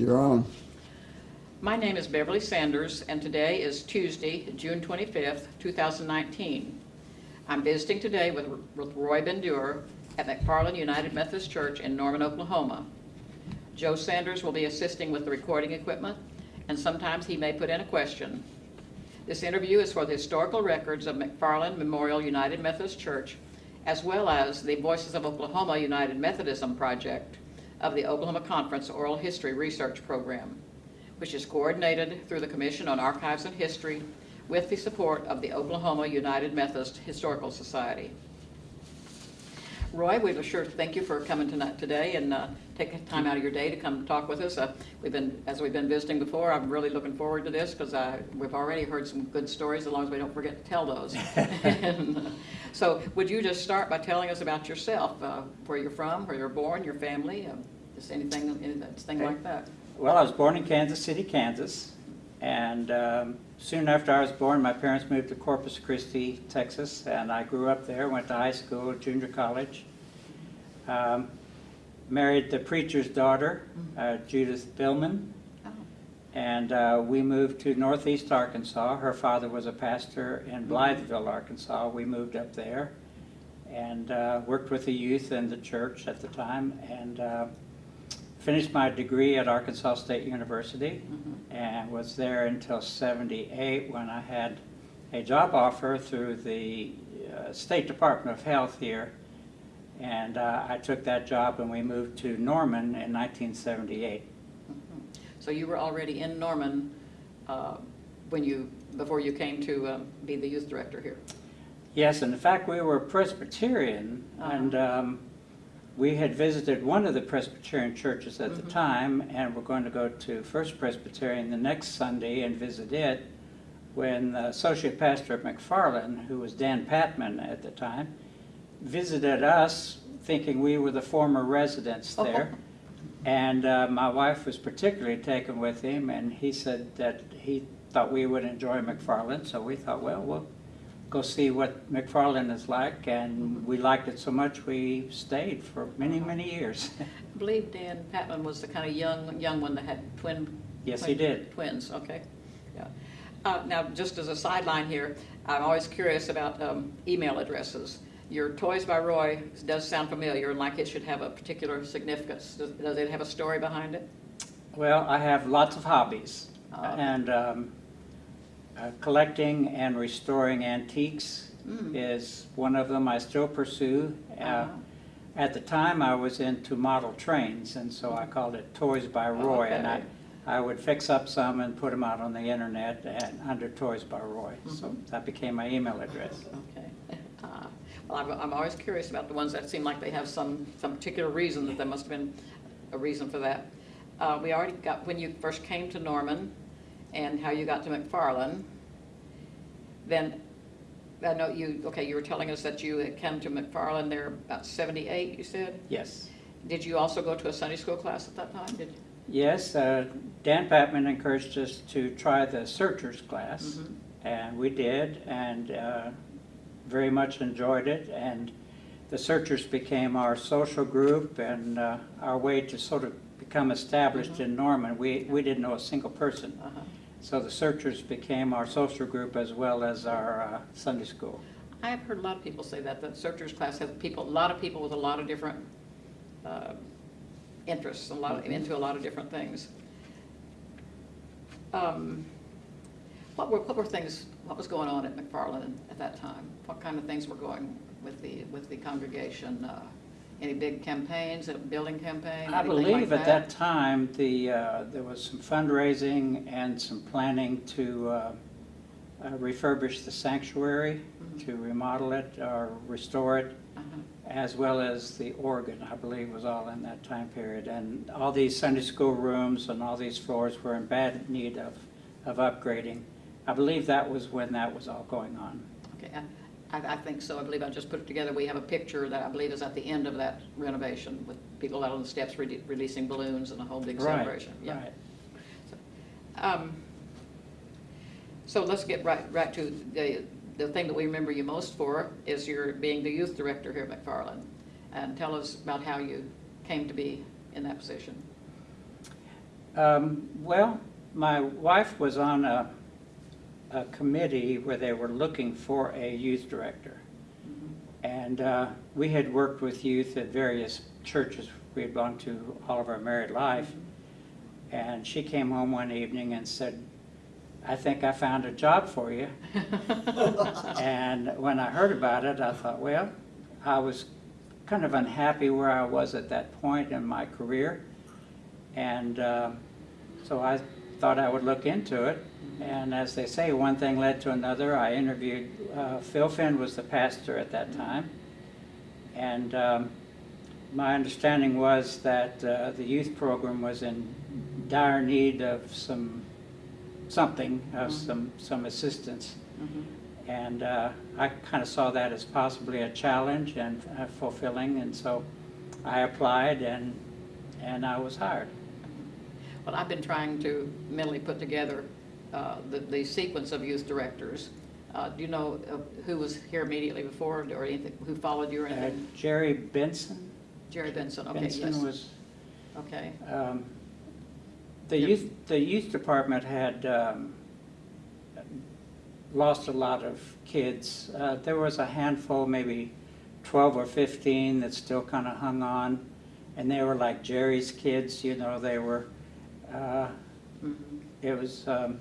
You're on. My name is Beverly Sanders, and today is Tuesday, June 25th, 2019. I'm visiting today with with Roy Bendur at McFarlin United Methodist Church in Norman, Oklahoma. Joe Sanders will be assisting with the recording equipment, and sometimes he may put in a question. This interview is for the historical records of McFarlin Memorial United Methodist Church, as well as the Voices of Oklahoma United Methodism Project of the Oklahoma Conference Oral History Research Program which is coordinated through the Commission on Archives and History with the support of the Oklahoma United Methodist Historical Society. Roy, we were sure thank you for coming tonight, today and uh, taking time out of your day to come talk with us. Uh, We've been, as we've been visiting before, I'm really looking forward to this because we've already heard some good stories, as long as we don't forget to tell those. And, So would you just start by telling us about yourself, uh, where you're from, where you're born, your family, uh, just anything, anything like that? Well, I was born in Kansas City, Kansas, and um, soon after I was born, my parents moved to Corpus Christi, Texas, and I grew up there, went to high school, junior college. Um, Married the preacher's daughter, uh, Judith Billman, Oh, and uh, we moved to northeast Arkansas. Her father was a pastor in Blytheville, Arkansas. We moved up there and uh, worked with the youth in the church at the time, and uh, finished my degree at Arkansas State University mhm. and was there until 78 when I had a job offer through the uh, State Department of Health here. And uh, I took that job and we moved to Norman in 1978. Mhm. So you were already in Norman uh, when you, before you came to um, be the youth director here? Yes, and in fact, we were Presbyterian, Uh-huh. and um, we had visited one of the Presbyterian churches at the Mhm. time, and we're going to go to First Presbyterian the next Sunday and visit it, when the associate pastor at McFarlin, who was Dan Patman at the time, visited us, thinking we were the former residents there. And uh, my wife was particularly taken with him, and he said that he thought we would enjoy McFarlin, so we thought, well, we'll go see what McFarlin is like, and we liked it so much we stayed for many, many years. I believe Dan Patman was the kind of young, young one that had twin. Yes, he did. Twins, okay. Yeah. Uh, Now, just as a sideline here, I'm always curious about um, email addresses. Your Toys by Roy does sound familiar, and like it should have a particular significance. Does does it have a story behind it? Well, I have lots of hobbies, Oh, and um, uh, collecting and restoring antiques Mm. is one of them I still pursue. Uh, Uh-huh. At the time, I was into model trains, and so I called it Toys by Roy, and I, I would fix up some and put them out on the internet and under Toys by Roy. So Mhm. that became my email address. Okay. Uh, Well, I'm, I'm always curious about the ones that seem like they have some, some particular reason, that there must have been a reason for that. Uh, We already got, when you first came to Norman and how you got to McFarlin, then, I know you, okay, you were telling us that you had come to McFarlin there about 78, you said? Yes. Did you also go to a Sunday school class at that time? Did Yes, uh, Dan Patman encouraged us to try the searchers class, Mhm. and we did, and uh, very much enjoyed it. And the searchers became our social group and uh, our way to sort of become established Mhm. in Norman. We, we didn't know a single person. Uh-huh. So the searchers became our social group as well as our uh, Sunday school. I have heard a lot of people say that, the searchers class has people, a lot of people with a lot of different uh, interests, a lot, of- Mhm. into a lot of different things. Um, What were, what were things, what was going on at McFarlin at that time? What kind of things were going with the, with the congregation? Uh, Any big campaigns, a building campaign, I anything like believe at that time, the, uh, there was some fundraising and some planning to uh, uh, refurbish the sanctuary, Mhm. to remodel it or restore it, Uh-huh. as well as the organ, I believe, was all in that time period. And all these Sunday school rooms and all these floors were in bad need of, of upgrading. I believe that was when that was all going on. Okay, I, I think so. I believe I just put it together. We have a picture that I believe is at the end of that renovation with people out on the steps re- releasing balloons and a whole big Right, celebration. Yeah. right. Um, So let's get right, right to the, the thing that we remember you most for is your being the youth director here at McFarlin. And tell us about how you came to be in that position. Um, Well, my wife was on a, a committee where they were looking for a youth director. And uh, we had worked with youth at various churches we had gone to all of our married life. And she came home one evening and said, I think I found a job for you. And when I heard about it, I thought, well, I was kind of unhappy where I was at that point in my career. And uh, so I thought I would look into it. And as they say, one thing led to another. I interviewed, uh, Phil Finn was the pastor at that time. And um, my understanding was that uh, the youth program was in dire need of some, something, of Mhm. some, some assistance. Mhm. And uh, I kind of saw that as possibly a challenge and uh, fulfilling, and so I applied and, and I was hired. Well, I've been trying to mentally put together uh, the, the sequence of youth directors. Uh, Do you know uh, who was here immediately before, or anything, who followed you or Uh, anything? Jerry Benson? Jerry Benson, okay, yes. Benson was, Okay, um, the youth, the youth department had um, lost a lot of kids. Uh, There was a handful, maybe 12 or 15 that still kind of hung on, and they were like Jerry's kids, you know, they were, uh, Mhm. it was, um,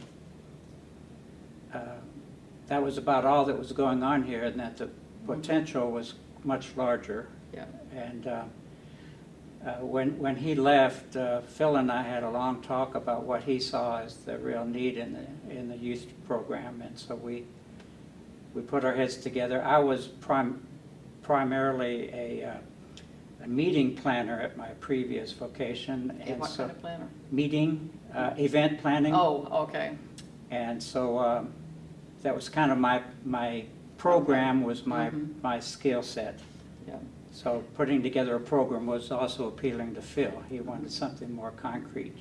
uh, that was about all that was going on here, and that the potential was much larger. yeah, And uh, uh, when, when he left, uh, Phil and I had a long talk about what he saw as the real need in the, in the youth program, and so we, we put our heads together. I was prim, primarily a, uh, a meeting planner at my previous vocation, Okay, and what so, kind of planner? meeting, uh, event planning. Oh, okay, And so um, that was kind of my, my program was my, Mhm. my skill set. yeah, So putting together a program was also appealing to Phil. He wanted something more concrete.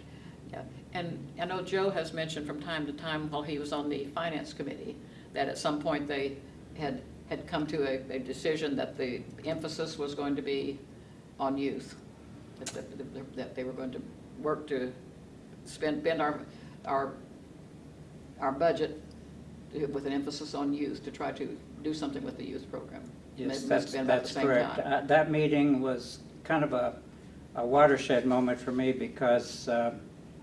yeah. And I know Joe has mentioned from time to time while he was on the finance committee, that at some point they had, had come to a, a decision that the emphasis was going to be on youth. That, that, that they were going to work to spend, spend our, our, our budget with an emphasis on youth, to try to do something with the youth program. It Yes, have that's, been about the that's same correct. time. Uh, That meeting was kind of a, a watershed moment for me because uh,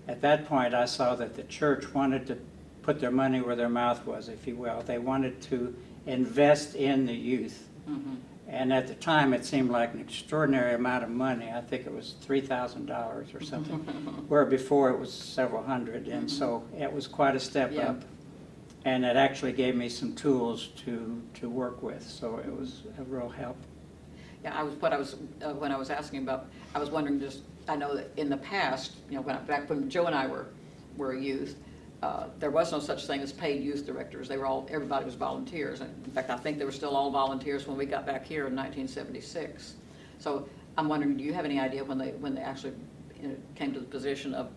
at that point I saw that the church wanted to put their money where their mouth was, if you will. They wanted to invest in the youth. Mhm. And at the time, it seemed like an extraordinary amount of money. I think it was three thousand dollars or something, where before it was several hundred, and so it was quite a step Yeah. up. And it actually gave me some tools to, to work with, so it was a real help. Yeah, I was, what I was, uh, when I was asking about, I was wondering just, I know that in the past, you know, when, I- back when Joe and I were, were youth, uh, there was no such thing as paid youth directors. They were all, everybody was volunteers. And In fact, I think they were still all volunteers when we got back here in 1976. So I'm wondering, do you have any idea when they, when they actually you know, came to the position of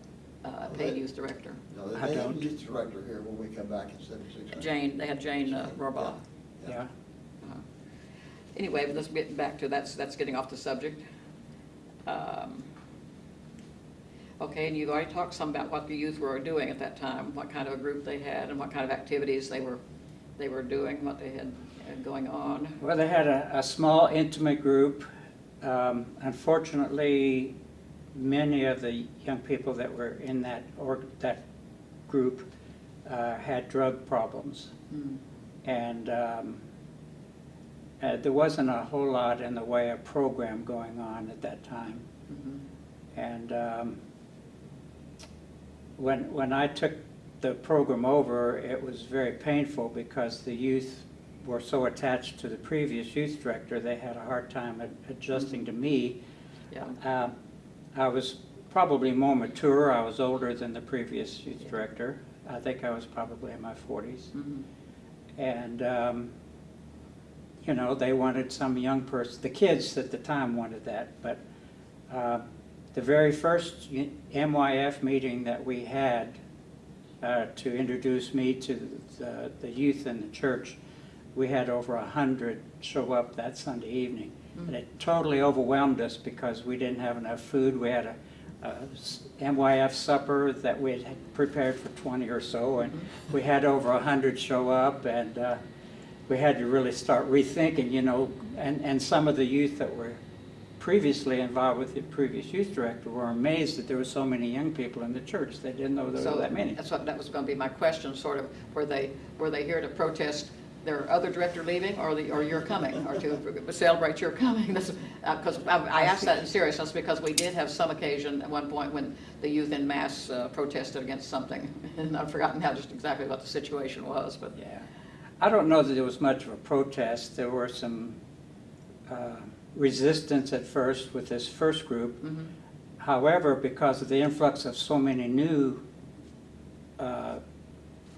uh, paid youth director? No, they I they don't. had youth director here when we come back in seventy-six. Jane, they had Jane uh, Rohrbaugh. Yeah. Uh-huh. Anyway, but let's get back to, that's, that's getting off the subject. Um, Okay, and you've already talked some about what the youth were doing at that time, what kind of a group they had and what kind of activities they were, they were doing, what they had uh, going on. Well, they had a, a small intimate group. Um, Unfortunately, many of the young people that were in that, or that group uh, had drug problems. Hmm. And um, uh, there wasn't a whole lot in the way of program going on at that time. Mhm. And um, when, when I took the program over, it was very painful because the youth were so attached to the previous youth director, they had a hard time ad- adjusting to me. Yeah, Um, I was probably more mature, I was older than the previous youth Yeah. director. I think I was probably in my forties. Mhm. And, um, you know, they wanted some young person, the kids at the time wanted that, but uh, the very first MYF meeting that we had uh, to introduce me to the, the youth in the church, we had over a hundred show up that Sunday evening. And it totally overwhelmed us because we didn't have enough food. We had a s- MYF supper that we had prepared for 20 or so, and we had over 100 show up, and uh, we had to really start rethinking, you know, and, and some of the youth that were previously involved with the previous youth director were amazed that there were so many young people in the church. They didn't know there So were that many. That's what, that was going to be my question, sort of, were they, were they here to protest their other director leaving, or the, or your coming, or to celebrate your coming? That's, because I I asked that in seriousness, because we did have some occasion at one point when the youth in mass uh, protested against something, and I've forgotten how, just exactly what the situation was, but, Yeah. I don't know that there was much of a protest. There were some uh, resistance at first with this first group. mhm. However, because of the influx of so many new uh,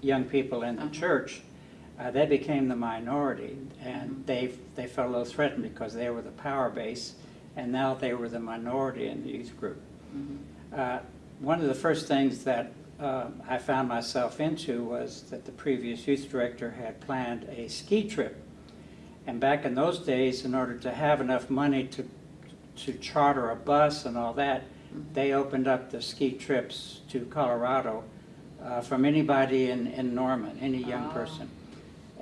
young people in the Uh-huh. church, uh, they became the minority, and they, they felt a little threatened because they were the power base, and now they were the minority in the youth group. Mhm. Uh, One of the first things that uh, I found myself into was that the previous youth director had planned a ski trip. And back in those days, in order to have enough money to, to charter a bus and all that, they opened up the ski trips to Colorado uh, from anybody in, in Norman, any young Ah. person.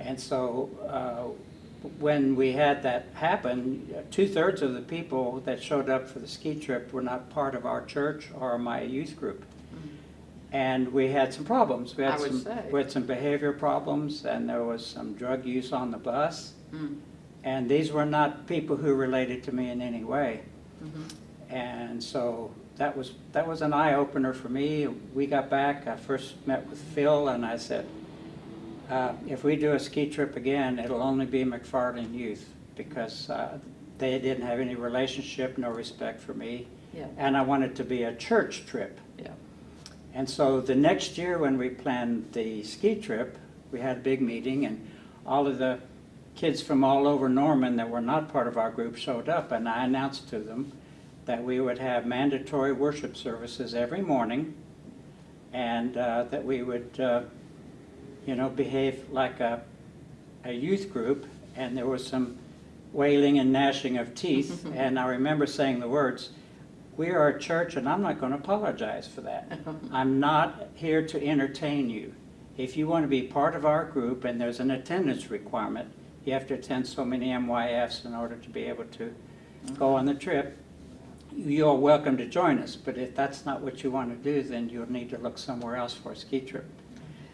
And so uh, when we had that happen, two-thirds of the people that showed up for the ski trip were not part of our church or my youth group. And we had some problems. We had I would some, say. we had some behavior problems, and there was some drug use on the bus. Mm, And these were not people who related to me in any way. mhm. And so that was, that was an eye-opener for me. We got back, I first met with Phil, and I said, uh, if we do a ski trip again, it'll only be McFarlin Youth, because uh, they didn't have any relationship, no respect for me. Yeah, And I wanted it to be a church trip. yeah. And so the next year, when we planned the ski trip, we had a big meeting, and all of the kids from all over Norman that were not part of our group showed up, and I announced to them that we would have mandatory worship services every morning, and uh, that we would, uh, you know, behave like a, a youth group, and there was some wailing and gnashing of teeth, and I remember saying the words, "We are a church, and I'm not going to apologize for that. I'm not here to entertain you. If you want to be part of our group, and there's an attendance requirement, you have to attend so many MYFs in order to be able to go on the trip, you're welcome to join us, but if that's not what you want to do, then you'll need to look somewhere else for a ski trip.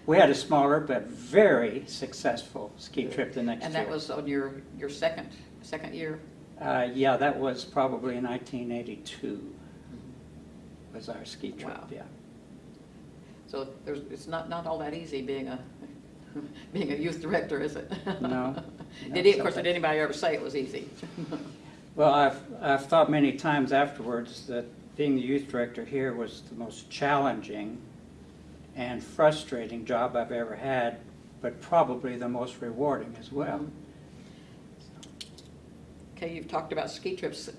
We had a smaller but very successful ski trip the next year. And that was on your, your second, second year? Uh, yeah, that was probably 1982 was our ski trip, Wow. yeah. So there's, it's not, not all that easy being a, being a youth director, is it? No. Did he, of course, did anybody ever say it was easy? Well, I've, I've thought many times afterwards that being the youth director here was the most challenging and frustrating job I've ever had, but probably the most rewarding as well. Okay, you've talked about ski trips.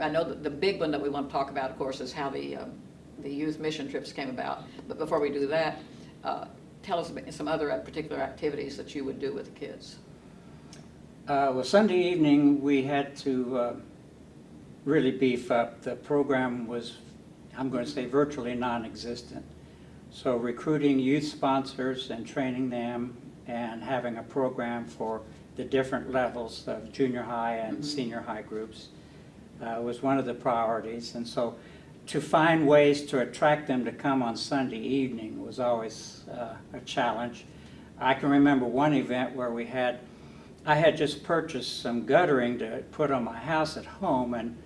I know that the big one that we want to talk about, of course, is how the, um, the youth mission trips came about. But before we do that, uh, tell us about some other particular activities that you would do with the kids. Uh, Well, Sunday evening, we had to uh, really beef up. The program was, I'm going to say virtually non-existent. So recruiting youth sponsors and training them and having a program for the different levels of junior high and Mhm. senior high groups uh, was one of the priorities. And so to find ways to attract them to come on Sunday evening was always uh, a challenge. I can remember one event where we had, I had just purchased some guttering to put on my house at home, and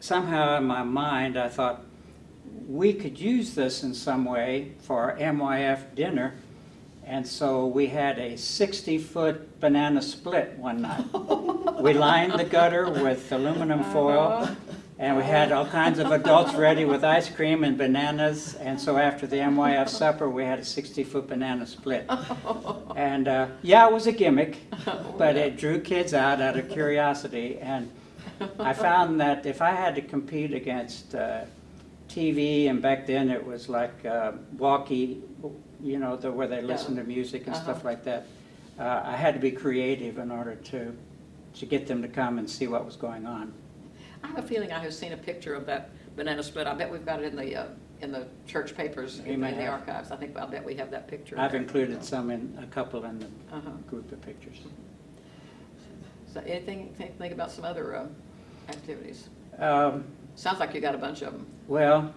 somehow in my mind, I thought, we could use this in some way for our MYF dinner. And so we had a 60-foot banana split one night. We lined the gutter with aluminum foil, and we had all kinds of adults ready with ice cream and bananas. And so after the MYF supper, we had a 60-foot banana split. And, uh, yeah, it was a gimmick, but it drew kids out out of curiosity. And I found that if I had to compete against uh, TV, and back then it was like uh, walkie, you know, the, where they listen to music and stuff Uh-huh. like that. Uh, I had to be creative in order to, to get them to come and see what was going on. I have a feeling I have seen a picture of that banana split. I bet we've got it in the, uh, in the church papers, in may the have. archives. I think, I bet we have that picture. I've included some in, a couple in the Uh-huh. group of pictures. So anything, think, think about some other um, activities? Um, Sounds like you got a bunch of them. Well,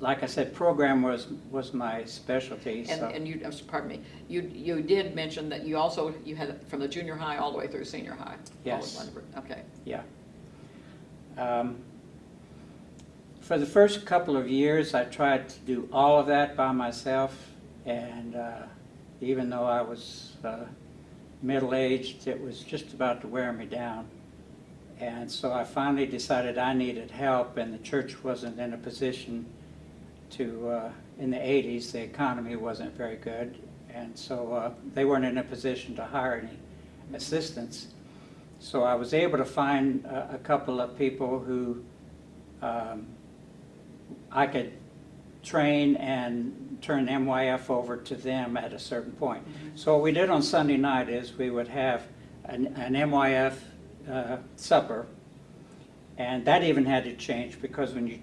like I said, program was, was my specialty, And, so. and you, pardon me, you, you did mention that you also, you had from the junior high all the way through senior high? all in Yes. one group. Okay. Yeah. Um, For the first couple of years, I tried to do all of that by myself, and uh, even though I was uh, middle-aged, it was just about to wear me down. And so I finally decided I needed help, and the church wasn't in a position to, uh, in the 80s, the economy wasn't very good, and so uh, they weren't in a position to hire any assistants. So I was able to find a, a couple of people who um, I could train and turn MYF over to them at a certain point. So what we did on Sunday night is we would have an, an MYF uh, supper, and that even had to change because when you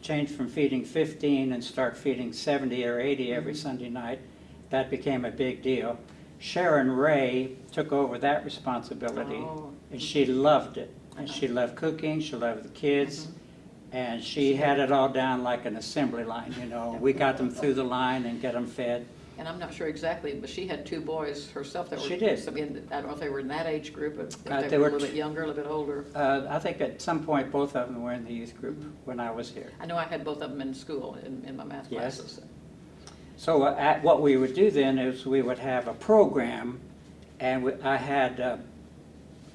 change from feeding 15 and start feeding 70 or 80 every mm-hmm. Sunday night, that became a big deal. Sharon Ray took over that responsibility, Oh. and she loved it. And she uh-huh. loved cooking, she loved the kids, mm-hmm. and she had it all down like an assembly line, you know. We got them through the line and get them fed. And I'm not sure exactly, but she had two boys herself that were. She did. so in- I don't know if they were in that age group, but Uh, they they were a were little t- bit younger, a little bit older. Uh, I think at some point, both of them were in the youth group when I was here. I know I had both of them in school, in, in my math Yes. classes. So uh, at, what we would do then is we would have a program, and we, I had, uh,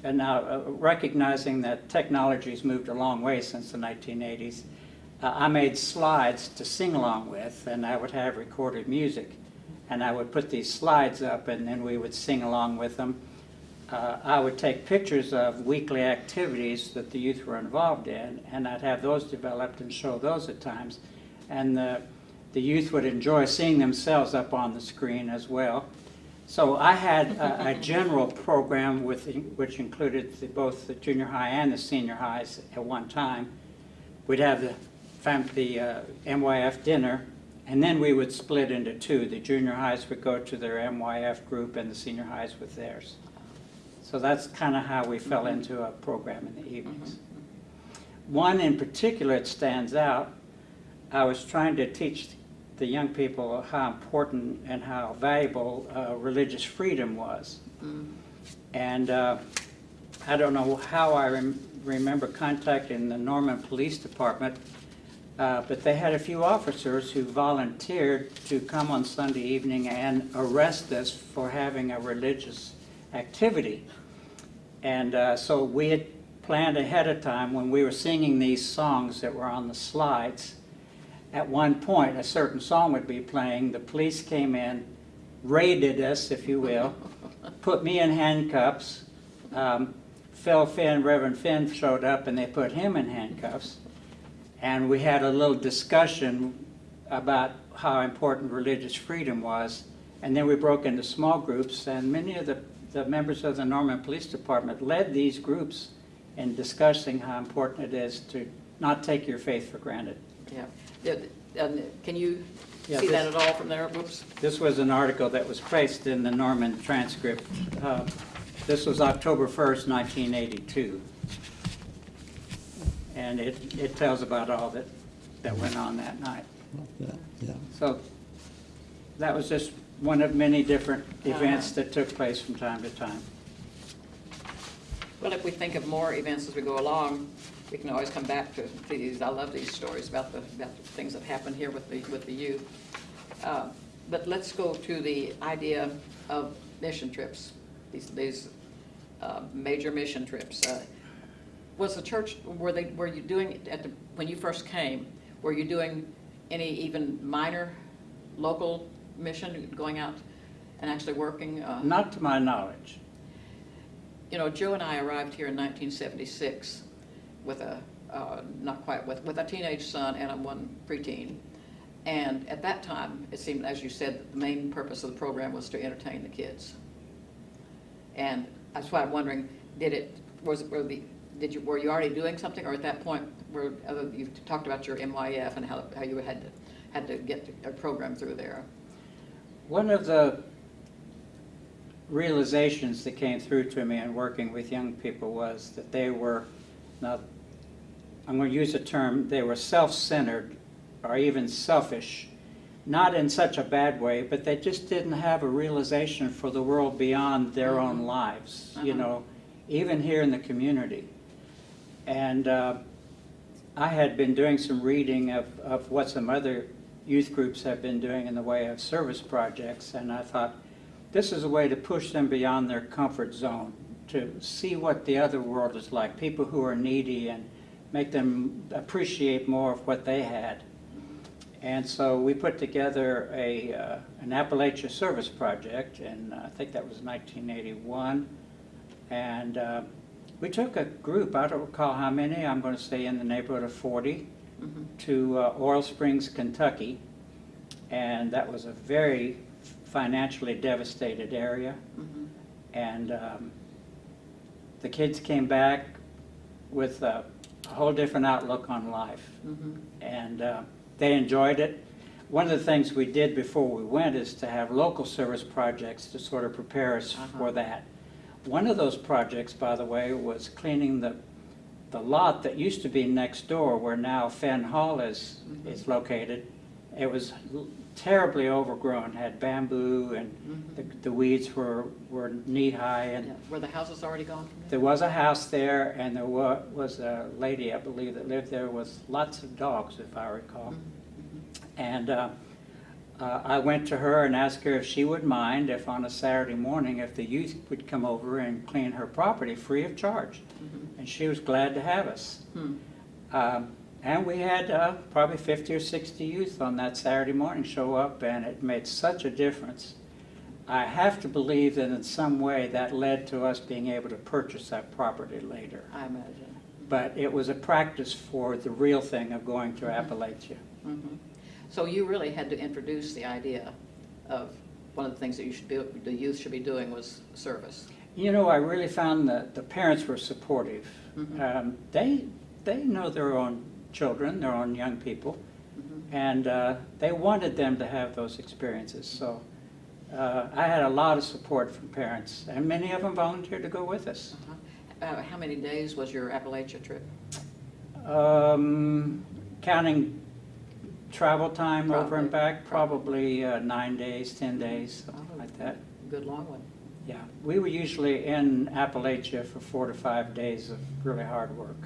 and now uh, recognizing that technology's moved a long way since the 1980s, uh, I made slides to sing along with, and I would have recorded music. And I would put these slides up, and then we would sing along with them. Uh, I would take pictures of weekly activities that the youth were involved in, and I'd have those developed and show those at times. And the, the youth would enjoy seeing themselves up on the screen as well. So I had a, a general program with, which included the, both the junior high and the senior highs at one time. We'd have the, the uh, MYF dinner, and then we would split into two. The junior highs would go to their MYF group, and the senior highs with theirs. So that's kind of how we fell into a program in the evenings. One in particular that stands out, I was trying to teach the young people how important and how valuable uh, religious freedom was. Mm. And uh, I don't know how I rem- remember contacting the Norman Police Department, uh, but they had a few officers who volunteered to come on Sunday evening and arrest us for having a religious activity. And uh, so we had planned ahead of time when we were singing these songs that were on the slides. At one point, a certain song would be playing. The police came in, raided us, if you will, put me in handcuffs. Um, Phil Finn, Reverend Finn showed up and they put him in handcuffs. And we had a little discussion about how important religious freedom was. And then we broke into small groups and many of the, the members of the Norman Police Department led these groups in discussing how important it is to not take your faith for granted. Yeah. Can you Yeah, see that at all from there? Whoops. This was an article that was placed in the Norman transcript. Uh, This was October 1st, 1982. And it, it tells about all that, that went on that night. Yeah, yeah. So that was just one of many different events that took place from time to time. Well, if we think of more events as we go along, we can always come back to these. I love these stories about the, about the things that happened here with the, with the youth. Uh, But let's go to the idea of mission trips, these, these uh, major mission trips. Uh, Was the church, were they, were you doing, at the, when you first came, were you doing any even minor local mission, going out and actually working? uh, Not to my knowledge. you know, Joe and I arrived here in 1976 with a, uh, not quite, with, with a teenage son and a one preteen. And at that time, it seemed, as you said, that the main purpose of the program was to entertain the kids. And that's why I'm wondering, did it, was, it- were the, did you, were you already doing something, or at that point, where, uh, you talked about your MYF and how, how you had to, had to get a program through there. One of the realizations that came through to me in working with young people was that they were, now, I'm going to use a term, they were self-centered or even selfish, not in such a bad way, but they just didn't have a realization for the world beyond their own lives, you Uh-huh. know, even here in the community. And uh, I had been doing some reading of, of what some other youth groups have been doing in the way of service projects, and I thought, this is a way to push them beyond their comfort zone, to see what the other world is like, people who are needy, and make them appreciate more of what they had. And so we put together a, uh, an Appalachia Service Project, and I think that was 1981. And uh, we took a group, I don't recall how many, I'm going to say in the neighborhood of 40, Mhm. to uh, Oil Springs, Kentucky. And that was a very financially devastated area. Mhm. And um, the kids came back with a a whole different outlook on life. Mhm. And uh, they enjoyed it. One of the things we did before we went is to have local service projects to sort of prepare us Uh-huh. for that. One of those projects, by the way, was cleaning the, the lot that used to be next door where now Fenn Hall is, Mhm. is located. It was terribly overgrown, had bamboo and Mhm. the, the weeds were, were knee-high and Yeah. Were the houses already gone there? there was a house there and there wa- was a lady, I believe, that lived there with lots of dogs, if I recall. Mhm. And uh, uh, I went to her and asked her if she would mind if on a Saturday morning, if the youth would come over and clean her property free of charge. Mhm. And she was glad to have us. Hmm. Um, And we had uh, probably 50 or 60 youth on that Saturday morning show up, and it made such a difference. I have to believe that in some way that led to us being able to purchase that property later. I imagine. But it was a practice for the real thing of going to Appalachia. Mhm. So you really had to introduce the idea of, one of the things that you should be, the youth should be doing was service. You know, I really found that the parents were supportive. Mhm. Um, They, they know their own children, their own young people, Mhm. and uh, they wanted them to have those experiences. So uh, I had a lot of support from parents, and many of them volunteered to go with us. Uh-huh. Uh, How many days was your Appalachia trip? Um, Counting travel time over and Probably. back, probably uh, nine days, 10 days, something Oh. like that. Good long one. Yeah, we were usually in Appalachia for four to five days of really hard work.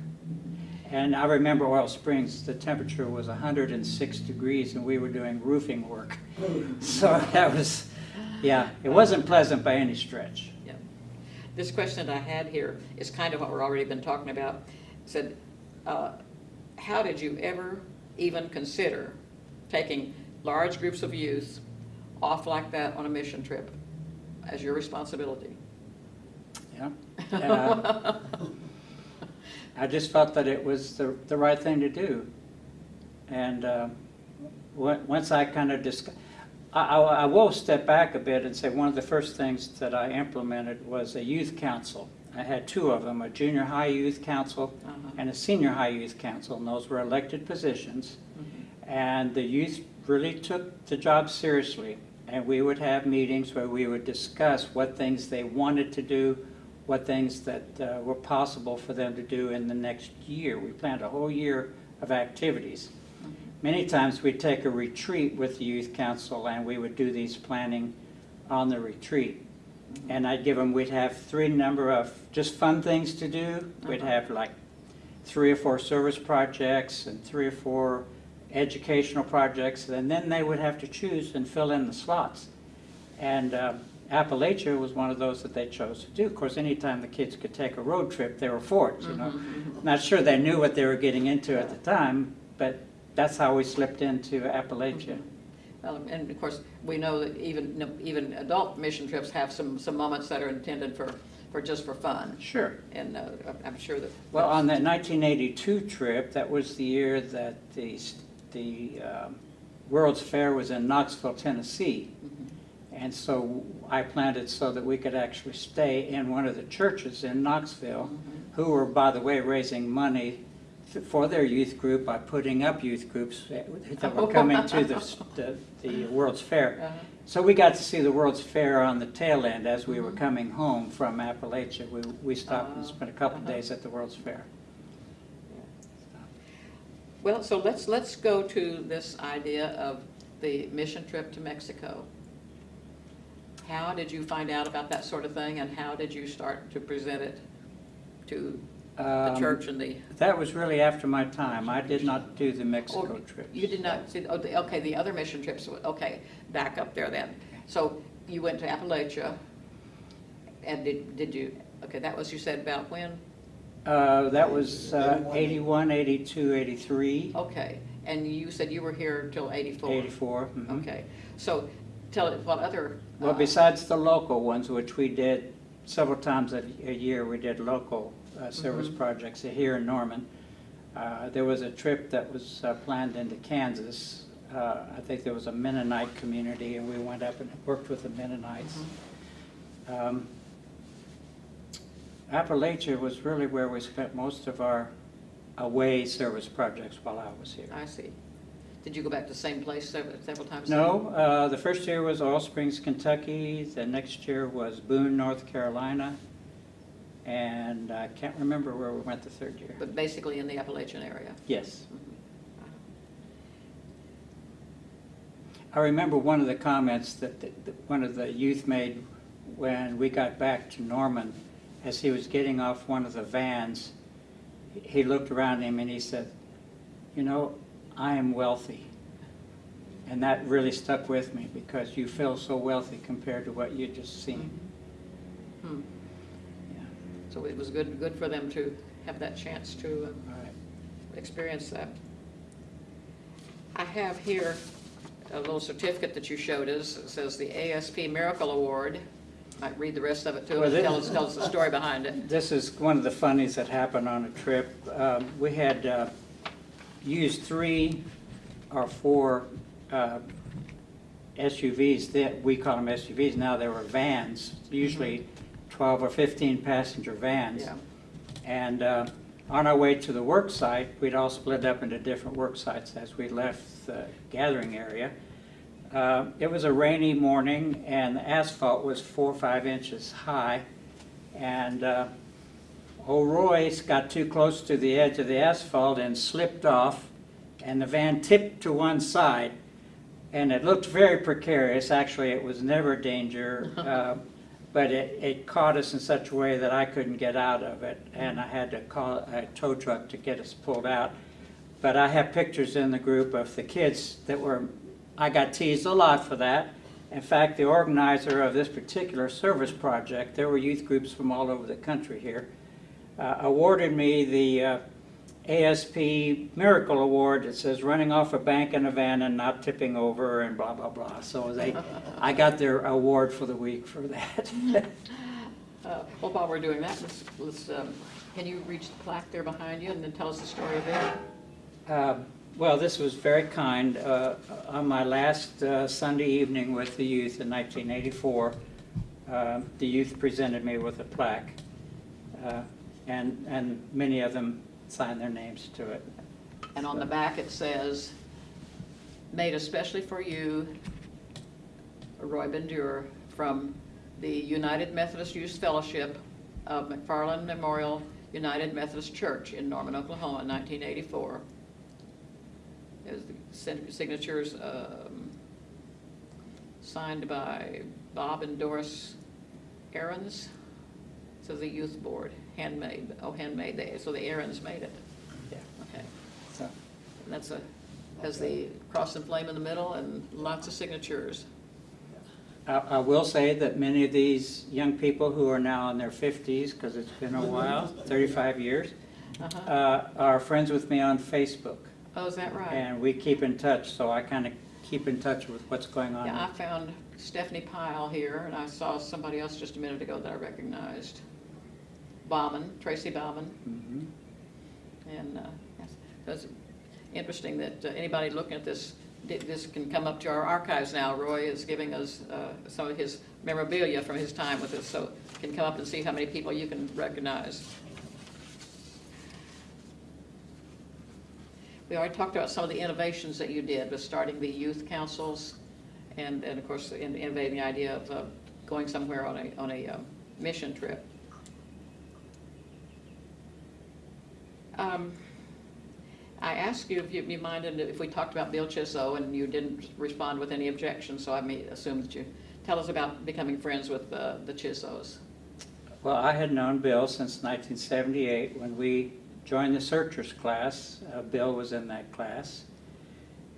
And I remember Oil Springs, the temperature was 106 degrees and we were doing roofing work. So that was, yeah, it wasn't pleasant by any stretch. Yeah. This question that I had here is kind of what we've already been talking about. It Said, uh, how did you ever even consider taking large groups of youth off like that on a mission trip as your responsibility? Yeah. Uh, I just felt that it was the, the right thing to do. And uh, once I kind of dis, I, I I will step back a bit and say one of the first things that I implemented was a youth council. I had two of them, a junior high youth council Uh-huh. and a senior high youth council, and those were elected positions. Mhm. And the youth really took the job seriously. And we would have meetings where we would discuss what things they wanted to do, what things that uh, were possible for them to do in the next year. We planned a whole year of activities. Many times we'd take a retreat with the youth council and we would do these planning on the retreat. And I'd give them, we'd have three number of just fun things to do. We'd Uh-huh. have like three or four service projects and three or four educational projects, and then they would have to choose and fill in the slots. And uh, Appalachia was one of those that they chose to do. Of course, anytime the kids could take a road trip, they were for it, you know. Mhm. Not sure they knew what they were getting into at the time, but that's how we slipped into Appalachia. Well, And of course, we know that even, even adult mission trips have some, some moments that are intended for, for just for fun. Sure. And uh, I'm sure that. Well, on that 1982 trip, that was the year that the, the um, World's Fair was in Knoxville, Tennessee. Mhm. And so I planned it so that we could actually stay in one of the churches in Knoxville, Mhm. who were, by the way, raising money for their youth group by putting up youth groups that were coming to the, the, the World's Fair. Uh-huh. So we got to see the World's Fair on the tail end as we were Mhm. coming home from Appalachia. We, we stopped and Ah, spent a couple uh-huh. days at the World's Fair. Well, so let's, let's go to this idea of the mission trip to Mexico. How did you find out about that sort of thing, and how did you start to present it to the Um, church and the? That was really after my time. I did not do the Mexico or trip. You did not, see- oh, the- okay, the other mission trips, okay, back up there then. So you went to Appalachia, and did, did you, okay, that was, you said about when? Uh, that was uh, 81, 82, 83, Okay, and you said you were here till eighty-four? 84. mhm. Okay, so tell it, what other? Well, uh, besides the local ones, which we did several times a, a year, we did local uh, service Mhm. projects here in Norman. Uh, There was a trip that was uh, planned into Kansas. Uh, I think there was a Mennonite community, and we went up and worked with the Mennonites. Mhm. Um, Appalachia was really where we spent most of our away service projects while I was here. I see. Did you go back to the same place several, several times? No, uh, the first year was Oil Springs, Kentucky, the next year was Boone, North Carolina, and I can't remember where we went the third year. But basically in the Appalachian area? Yes. Mhm. I remember one of the comments that, that that one of the youth made when we got back to Norman, as he was getting off one of the vans, he looked around him and he said, you know, I am wealthy. And that really stuck with me because you feel so wealthy compared to what you just seen. Hmm. Yeah. So it was good, good for them to have that chance to uh, Right. experience that. I have here a little certificate that you showed us. It says the ASP Miracle Award. Might read the rest of it to Well, this- tell us, tell us the story behind it. This is one of the funnies that happened on a trip. Um, We had uh, used three or four uh, SUVs, that, we call them SUVs, now they were vans, usually 12 or 15 passenger vans. Yeah. And uh, on our way to the work site, we'd all split up into different work sites as we left the gathering area. Uh, It was a rainy morning and the asphalt was four or five inches high. And uh, old Royce got too close to the edge of the asphalt and slipped off and the van tipped to one side. And it looked very precarious. Actually, it was never danger. uh, But it, it caught us in such a way that I couldn't get out of it, and I had to call a tow truck to get us pulled out. But I have pictures in the group of the kids that were, I got teased a lot for that. In fact, the organizer of this particular service project, there were youth groups from all over the country here, uh, awarded me the uh, ASP Miracle Award that says running off a bank in a van and not tipping over and blah, blah, blah. So they, I got their award for the week for that. Uh, Well, while we're doing that, let's, let's, um, can you reach the plaque there behind you and then tell us the story of it? Um, Well, this was very kind. Uh, On my last uh, Sunday evening with the youth in 1984, um, the youth presented me with a plaque. Uh, And, and many of them signed their names to it. And on the back, it says, "Made especially for you, Roy Bendur, from the United Methodist Youth Fellowship of McFarlin Memorial United Methodist Church in Norman, Oklahoma, 1984." There's the signatures, um, signed by Bob and Doris Aaron's, says the youth board, handmade, oh, handmade, they, so the Aaron's made it. Yeah. Okay. So, And that's a, has the cross and flame in the middle and lots of signatures. I I will say that many of these young people who are now in their 50s, because it's been a while, 35 years, Uh-huh. uh, are friends with me on Facebook. Oh, is that right? And we keep in touch, so I kind of keep in touch with what's going on. Yeah, I found Stephanie Pyle here, and I saw somebody else just a minute ago that I recognized. Bauman, Tracy Bauman, Mhm. and uh, yes, that's interesting that uh, anybody looking at this, this can come up to our archives now. Roy is giving us uh, some of his memorabilia from his time with us, so can come up and see how many people you can recognize. We already talked about some of the innovations that you did with starting the youth councils and, and of course, in- innovating the idea of uh, going somewhere on a, on a um, mission trip. Um, I asked you if you minded if we talked about Bill Chisso and you didn't respond with any objections, so I may assume that you, tell us about becoming friends with uh, the Chissos. Well, I had known Bill since 1978 when we joined the searchers class. Uh, Bill was in that class.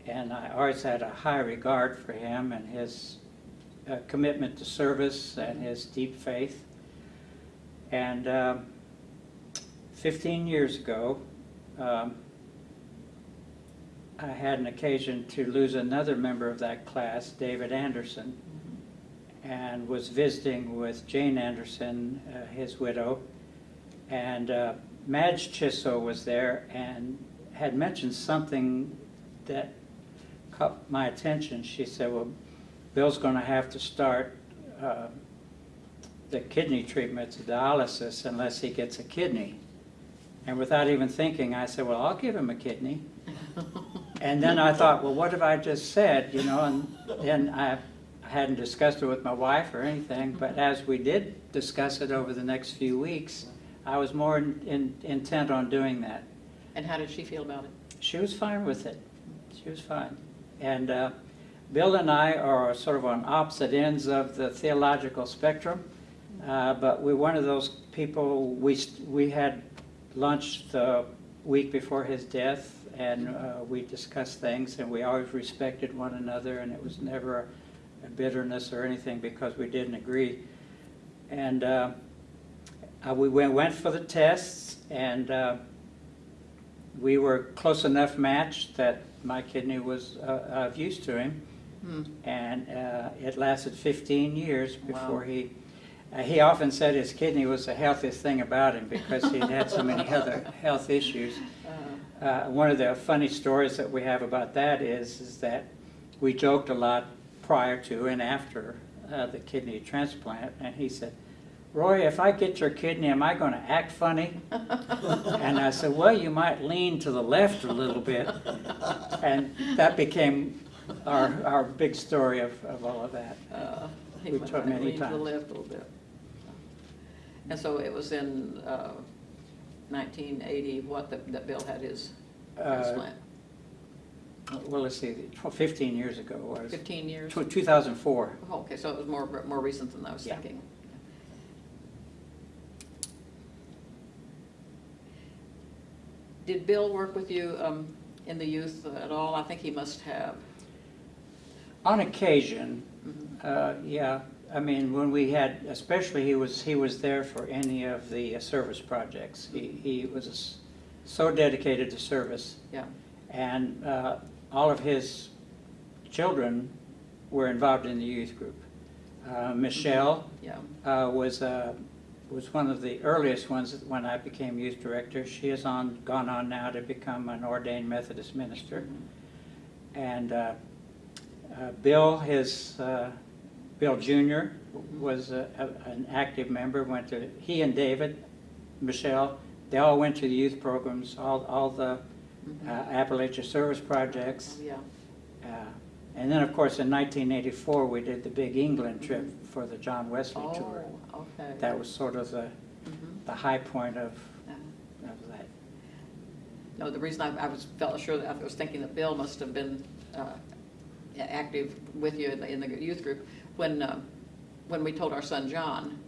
And I always had a high regard for him and his uh, commitment to service and his deep faith. And um, 15 years ago, um, I had an occasion to lose another member of that class, David Anderson, and was visiting with Jane Anderson, uh, his widow, and uh, Madge Chisso was there and had mentioned something that caught my attention. She said, well, Bill's going to have to start uh, the kidney treatments, dialysis, unless he gets a kidney. And without even thinking, I said, well, I'll give him a kidney. And then I thought, well, what have I just said, you know, and then I hadn't discussed it with my wife or anything, but as we did discuss it over the next few weeks, I was more in- in- intent on doing that. And how did she feel about it? She was fine with it. She was fine. And uh, Bill and I are sort of on opposite ends of the theological spectrum, uh, but we're one of those people, we, we had lunch the week before his death, and uh, we discussed things, and we always respected one another, and it was never a a bitterness or anything because we didn't agree. And uh, uh, we went, went for the tests, and uh, we were close enough matched that my kidney was uh, of use to him. Hmm. And uh, it lasted 15 years Wow. before he, uh, he often said his kidney was the healthiest thing about him because he'd had so many other health issues. Uh, Uh, One of the funny stories that we have about that is, is that we joked a lot prior to and after uh, the kidney transplant, and he said, Roy, if I get your kidney, am I going to act funny? And I said, well, you might lean to the left a little bit. And that became our, our big story of, of all of that. uh, he We back, many leaned to the times. left a little bit. And so it was in uh, 1980, what, that that Bill had his Uh, transplant? Well, let's see, tw- 15 years ago it was. 15 years? Tw- 2004. Oh, Okay, so it was more, more recent than I was Yeah. thinking. Did Bill work with you um, in the youth at all? I think he must have. On occasion, Mhm. uh, yeah, I mean, when we had, especially he was, he was there for any of the uh, service projects. He, he was so dedicated to service. Yeah. And uh, all of his children were involved in the youth group. Uh, Michelle Yeah. uh, was, uh, was one of the earliest ones when I became youth director. She has on, gone on now to become an ordained Methodist minister. And uh, uh, Bill, his, uh, Bill Jr. was a- a- an active member, went to, he and David, Michelle, they all went to the youth programs, all, all the Mhm. uh, Appalachia Service Projects. Yeah. Uh, And then, of course, in 1984, we did the big England trip for the John Wesley tour. Oh, okay. That was sort of the, Mhm. the high point of, Yeah. of that. No, the reason I, I was, felt sure that, I was thinking that Bill must have been, uh, active with you in the, in the youth group. When, uh, when we told our son John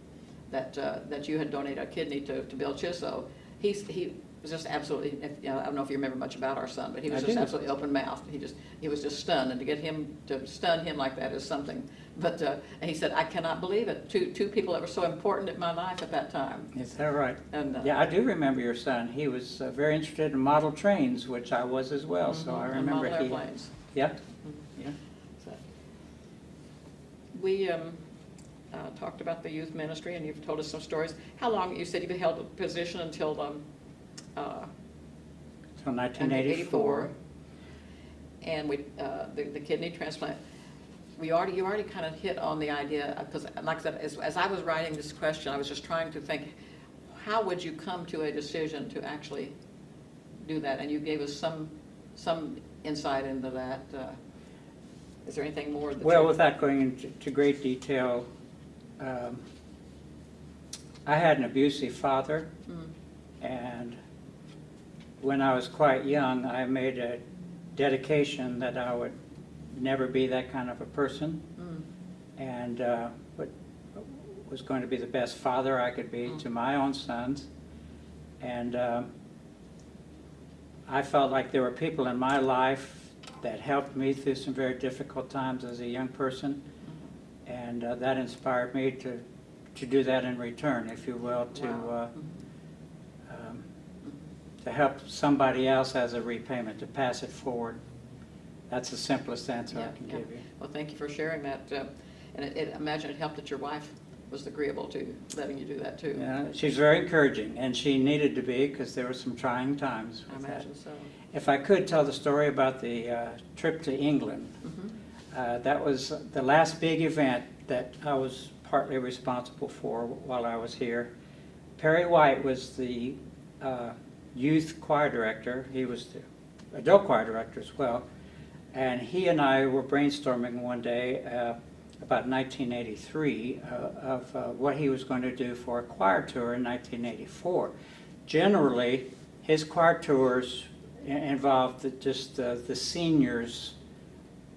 that, uh, that you had donated a kidney to, to Bill Chisso, he's, he was just absolutely, if- you know, I don't know if you remember much about our son, but he was I just do. absolutely open mouthed. He just, he was just stunned, and to get him, to stun him like that is something. But, uh, he said, I cannot believe it, two, two people that were so important in my life at that time. Is that right? And, uh, Yeah, I do remember your son. He was uh, very interested in model trains, which I was as well, so I mhm, and remember model he. airplanes. Yeah. So, We um, uh, talked about the youth ministry, and you've told us some stories. How long, you said you held the position until, um, uh, So 1984. And we, uh, the the kidney transplant. We already, you already kind of hit on the idea, because like I said, as, as I was writing this question, I was just trying to think, how would you come to a decision to actually do that? And you gave us some some insight into that. Uh, Is there anything more that? Well, without going into great detail, um, I had an abusive father, Mm, and when I was quite young, I made a dedication that I would never be that kind of a person, mm, and uh, but was going to be the best father I could be to my own sons. And um, I felt like there were people in my life that helped me through some very difficult times as a young person. And uh, that inspired me to, to do that in return, if you will, to, uh, um, to help somebody else as a repayment, to pass it forward. That's the simplest answer Yeah, I can yeah. give you. Well, thank you for sharing that. uh, And it- it, imagine it helped that your wife was agreeable to letting you do that too. Yeah, she's very encouraging, and she needed to be, because there were some trying times I with that. imagine so. If I could tell the story about the uh, trip to England, Mhm. uh, that was the last big event that I was partly responsible for while I was here. Perry White was the uh, youth choir director, he was the adult choir director as well, and he and I were brainstorming one day uh, about 1983 uh, of uh, what he was going to do for a choir tour in 1984. Generally, his choir tours involved the- just uh, the seniors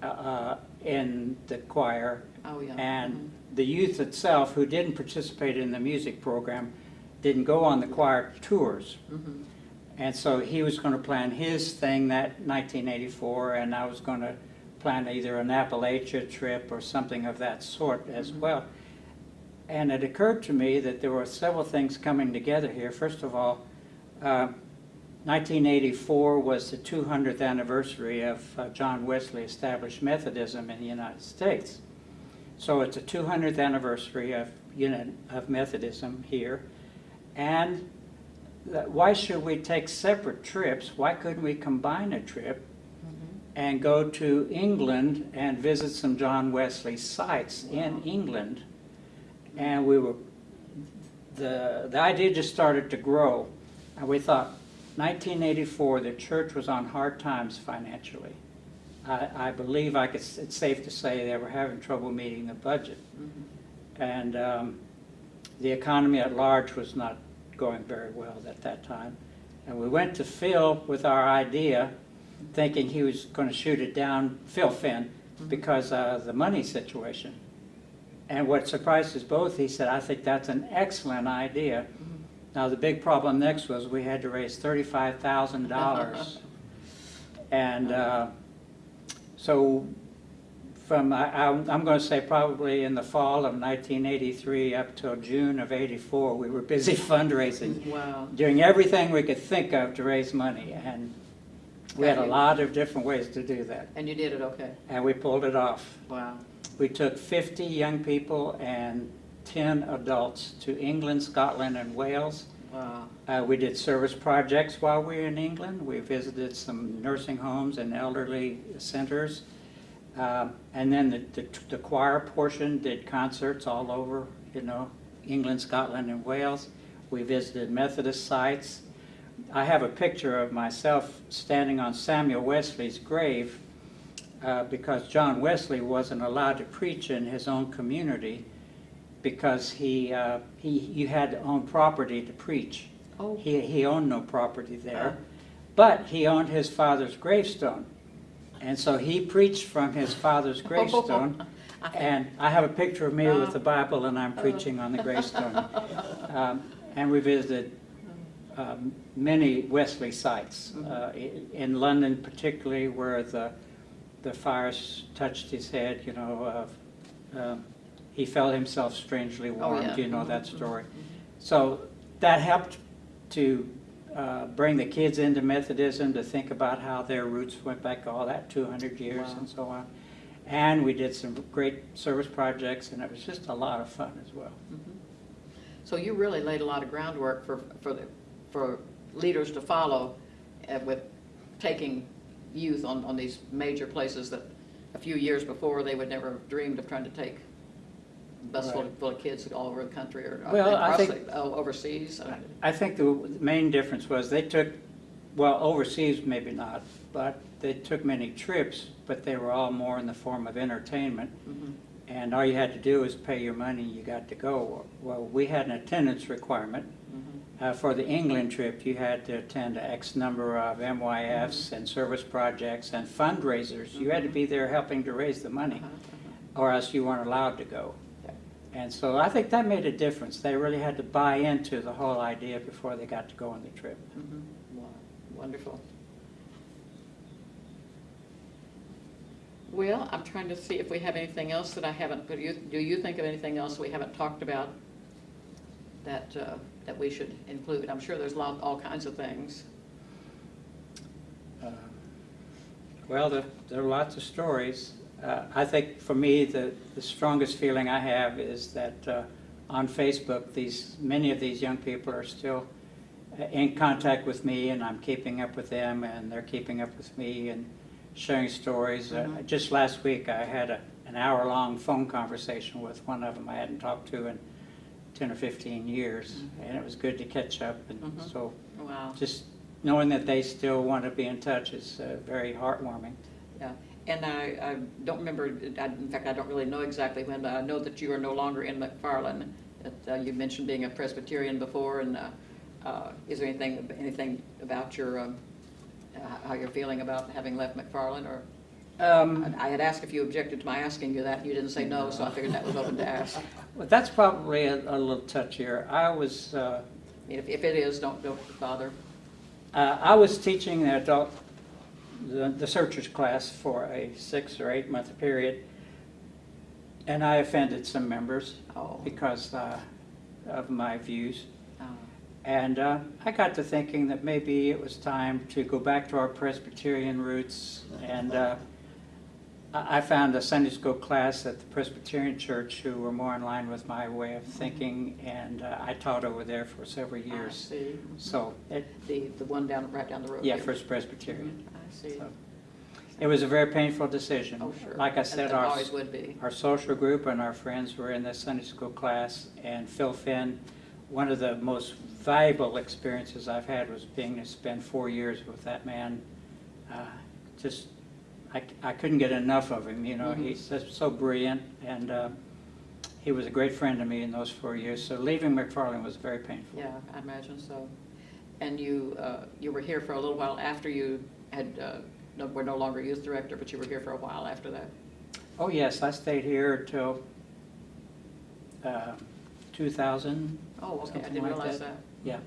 uh, uh, in the choir Oh, yeah. and the youth itself, who didn't participate in the music program, didn't go on the choir tours. Mhm. And so he was going to plan his thing that 1984, and I was going to plan either an Appalachia trip or something of that sort as well. And it occurred to me that there were several things coming together here. First of all, uh, 1984 was the 200th anniversary of uh, John Wesley established Methodism in the United States. So it's a 200th anniversary of, uni- of Methodism here. And why should we take separate trips? Why couldn't we combine a trip and go to England and visit some John Wesley sites in England? And we were, the, the idea just started to grow. And we thought, 1984, the church was on hard times financially. I, I believe I could, it's safe to say they were having trouble meeting the budget. Mhm. And um, the economy at large was not going very well at that time. And we went to Phil with our idea, thinking he was going to shoot it down, Phil Finn, mm-hmm. because of the money situation. And what surprised us both, he said, I think that's an excellent idea. Mm-hmm. Now, the big problem next was we had to raise $35,000. And uh-huh. uh, so from, I- I'm I'm going to say probably in the fall of 1983 up till June of '84, we were busy fundraising, Wow. doing everything we could think of to raise money. And we had a lot of different ways to do that. And you did it okay? And we pulled it off. Wow. We took 50 young people and 10 adults to England, Scotland, and Wales. Wow. Uh, We did service projects while we were in England. We visited some nursing homes and elderly centers. Um, And then the, the the choir portion did concerts all over, you know, England, Scotland, and Wales. We visited Methodist sites. I have a picture of myself standing on Samuel Wesley's grave uh, because John Wesley wasn't allowed to preach in his own community because he, uh, he, you had to own property to preach. Oh. He, he owned no property there, Oh. but he owned his father's gravestone. And so he preached from his father's gravestone. And I have a picture of me with the Bible and I'm preaching on the gravestone. Um, And we visited um, many Wesley sites, uh, in London particularly where the, the fires touched his head, you know, uh, um, he felt himself strangely Oh, warmed, yeah. you know that mhm, story. So that helped to uh, bring the kids into Methodism, to think about how their roots went back all that 200 years Wow. and so on. And we did some great service projects, and it was just a lot of fun as well. Mhm. So you really laid a lot of groundwork for, for, the for leaders to follow uh, with taking youth on, on these major places that a few years before, they would never have dreamed of trying to take a bus full, Right. full of kids all over the country or uh, Well, I think- possibly, oh, overseas. I I think the main difference was they took, well, overseas maybe not, but they took many trips, but they were all more in the form of entertainment. Mhm. And all you had to do was pay your money, and you got to go. Well, we had an attendance requirement. Uh, For the England trip, you had to attend X number of MYFs and service projects and fundraisers. You had to be there helping to raise the money, or else you weren't allowed to go. And so I think that made a difference. They really had to buy into the whole idea before they got to go on the trip. Mhm. Wow, Wonderful. Well, I'm trying to see if we have anything else that I haven't, do you, do you think of anything else we haven't talked about that, uh, that we should include? I'm sure there's lot, all kinds of things. Uh, Well, there, there are lots of stories. Uh, I think for me, the, the strongest feeling I have is that uh, on Facebook, these, many of these young people are still uh, in contact with me and I'm keeping up with them and they're keeping up with me and sharing stories. Uh, Mhm. Just last week, I had a, an hour-long phone conversation with one of them I hadn't talked to in 10 or 15 years. Mhm. And it was good to catch up and Mhm. so Wow, just knowing that they still want to be in touch is uh, very heartwarming. yeah. And I, I don't remember, I- in fact, I don't really know exactly when, but I know that you are no longer in McFarlin. That, uh, You mentioned being a Presbyterian before, and uh, uh, is there anything, anything about your, um, uh, how you're feeling about having left McFarlin, or? Um, I had asked if you objected to my asking you that, and you didn't say no, so I figured that was open to ask. Well, that's probably a, a little touchier. I was uh, mean, if, if it is, don't, don't bother. uh, I was teaching the adult the, the searchers class for a six or eight month period, and I offended some members Oh. because uh, of my views. Uh, And uh, I got to thinking that maybe it was time to go back to our Presbyterian roots. And uh, I I found a Sunday school class at the Presbyterian Church who were more in line with my way of thinking, and uh, I taught over there for several I years. see. So, it, The, the one down, right down the road. yeah, here. First Presbyterian. Mhm, I see. So, It was a very painful decision. Oh, sure. Like I said, our, always would be. our social group and our friends were in this Sunday school class, and Phil Finn, one of the most valuable experiences I've had was being to spend four years with that man. Uh, Just, I, I couldn't get enough of him, you know, Mhm. he's so brilliant, and uh, he was a great friend to me in those four years, so leaving McFarlin was very painful. Yeah, I imagine so. And you, uh, you were here for a little while after you had, uh, no- were no longer youth director, but you were here for a while after that. Oh, yes, I stayed here till uh, 2000, Oh, okay, I didn't like realize that. that. yeah.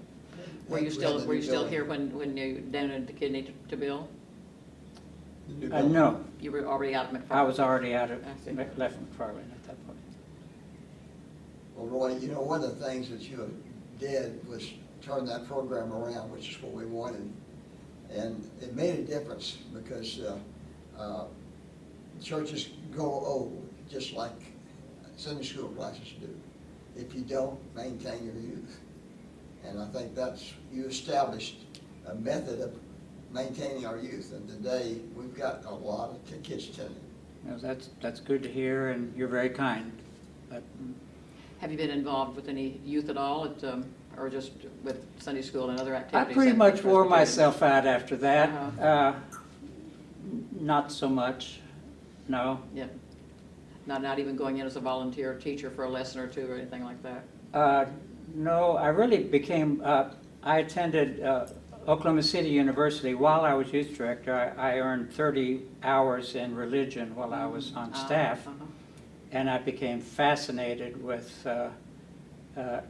Were you still, were you still here when, when you donated the kidney to- to Bill? The new Uh, building. No, You were already out of McFarlin? I was already out of, I see. left McFarlin at that point. Well, Roy, you know, one of the things that you did was turn that program around, which is what we wanted. And it made a difference because uh, uh, churches go old, just like Sunday school classes do, if you don't maintain your youth. And I think that's, you established a method of maintaining our youth. And today, we've got a lot of kids attending. You know, That's, that's good to hear, and you're very kind. But Have you been involved with any youth at all, at, um, or just with Sunday school and other activities? I pretty much wore myself out after that. Uh-huh. Uh, Not so much, no. Yeah. Not, not even going in as a volunteer teacher for a lesson or two or anything like that? Uh, No, I really became, uh, I attended uh, Oklahoma City University while I was youth director. I I earned 30 hours in religion while I was on Ah, staff. uh-huh. And I became fascinated with uh, uh,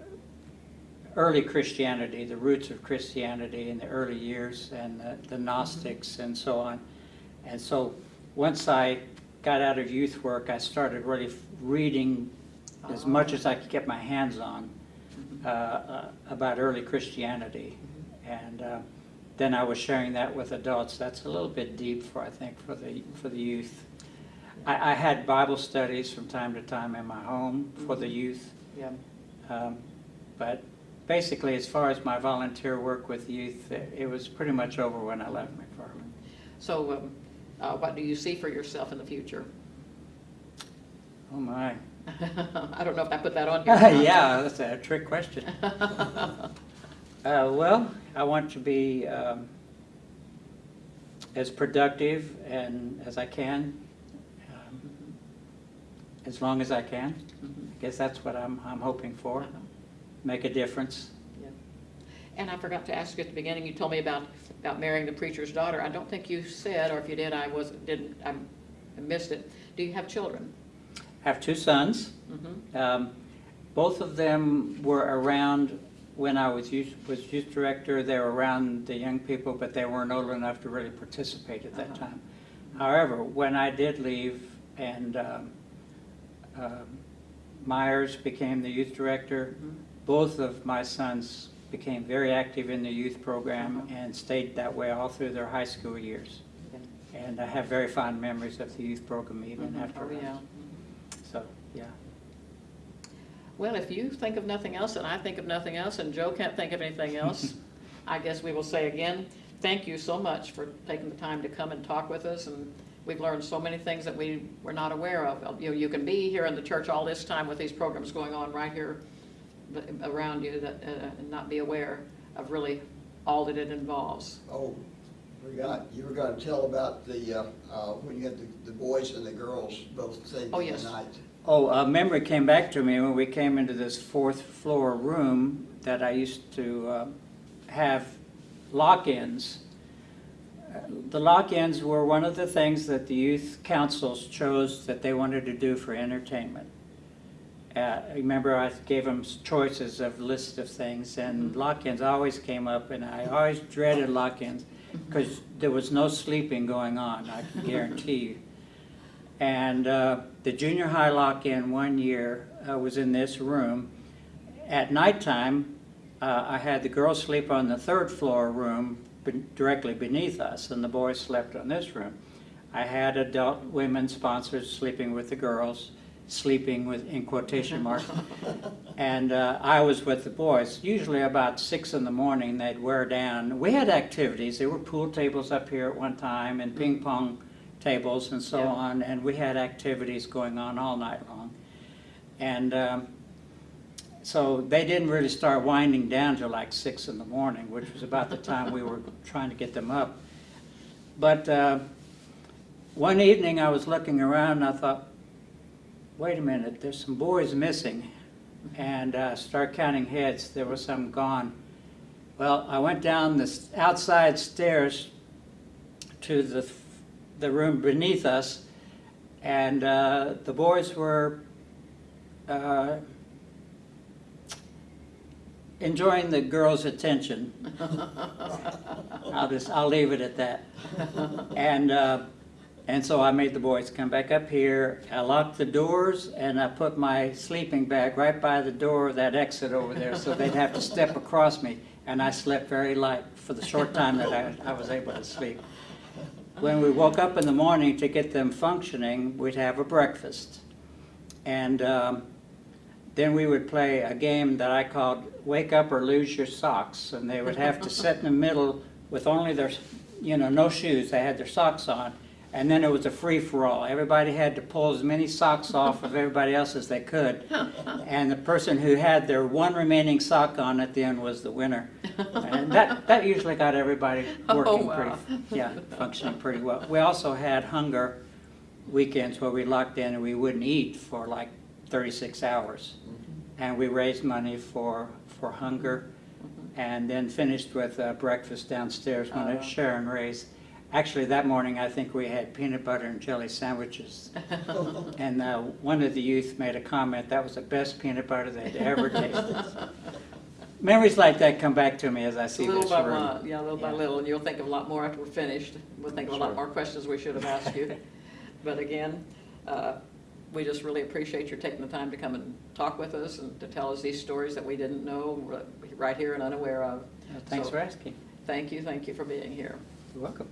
early Christianity, the roots of Christianity in the early years, and the- the Gnostics and so on. And so, once I got out of youth work, I started really reading as much as I could get my hands on uh, uh, about early Christianity. And uh, then I was sharing that with adults. That's a little bit deep for, I think, for the, for the youth. I, I had Bible studies from time to time in my home for the youth. Yeah. Um, But basically, as far as my volunteer work with youth, it it was pretty much over when I left McFarlin. So um, uh, what do you see for yourself in the future? Oh, my. I don't know if I put that on here. Yeah, that's a trick question. Uh, Well, I want to be um, as productive and as I can, um, as long as I can. Mhm. I guess that's what I'm, I'm hoping for, Uh-huh. make a difference. Yeah. And I forgot to ask you at the beginning, you told me about, about marrying the preacher's daughter. I don't think you said, or if you did, I wasn't, didn't, I missed it. Do you have children? I have two sons. Mhm. Um, Both of them were around when I was youth, was youth director. They were around the young people, but they weren't old enough to really participate at that Uh-huh. time. However, when I did leave and um, um, Myers became the youth director, Mhm. both of my sons became very active in the youth program Uh-huh. and stayed that way all through their high school years. Okay. And I have very fond memories of the youth program even Mhm. after. Oh, yeah. So, yeah. Well, if you think of nothing else, and I think of nothing else, and Joe can't think of anything else, I guess we will say again, thank you so much for taking the time to come and talk with us, and we've learned so many things that we were not aware of. You know, you can be here in the church all this time with these programs going on right here around you that, uh, and not be aware of really all that it involves. Oh, forgot, you were gonna tell about the, uh, uh, when you had the, the boys and the girls both singing Oh, yes. tonight. Oh, a memory came back to me when we came into this fourth floor room that I used to uh, have lock-ins. The lock-ins were one of the things that the youth councils chose that they wanted to do for entertainment. Uh, Remember, I gave them choices of list of things, and Mhm. lock-ins always came up, and I always dreaded lock-ins because there was no sleeping going on, I can guarantee you. And uh, the junior high lock-in one year uh, was in this room. At nighttime, uh, I had the girls sleep on the third floor room be- directly beneath us, and the boys slept on this room. I had adult women sponsors sleeping with the girls, sleeping with, in quotation marks. And uh, I was with the boys. Usually about six in the morning, they'd wear down. We had activities. There were pool tables up here at one time and ping pong tables and so Yeah. on. And we had activities going on all night long. And um, so they didn't really start winding down till like six in the morning, which was about the time we were trying to get them up. But uh, one evening I was looking around and I thought, wait a minute, there's some boys missing. And uh, start counting heads, there were some gone. Well, I went down the outside stairs to the, the room beneath us, and uh, the boys were uh, enjoying the girls' attention. I'll just, I'll leave it at that. And, uh, and so I made the boys come back up here. I locked the doors and I put my sleeping bag right by the door of that exit over there so they'd have to step across me. And I slept very light for the short time that I, I was able to sleep. When we woke up in the morning to get them functioning, we'd have a breakfast. And um, then we would play a game that I called Wake Up or Lose Your Socks. And they would have to sit in the middle with only their, you know, no shoes. They had their socks on. And then it was a free-for-all. Everybody had to pull as many socks off of everybody else as they could. And the person who had their one remaining sock on at the end was the winner. And that, that usually got everybody Oh, working wow. pretty, yeah, functioning pretty well. We also had hunger weekends where we locked in and we wouldn't eat for like 36 hours. And we raised money for, for hunger and then finished with uh, breakfast downstairs when Oh. Sharon raised. Actually, that morning, I think we had peanut butter and jelly sandwiches. And uh, one of the youth made a comment, that was the best peanut butter they'd ever tasted. Memories like that come back to me as I see Little this by room. little, yeah, little by little, and you'll think of a lot more after we're finished. We'll think of a lot more questions we should have asked you. But again, uh, we just really appreciate your taking the time to come and talk with us and to tell us these stories that we didn't know, right here and unaware of. Uh, Thanks So, for asking. Thank you, thank you for being here. You're welcome.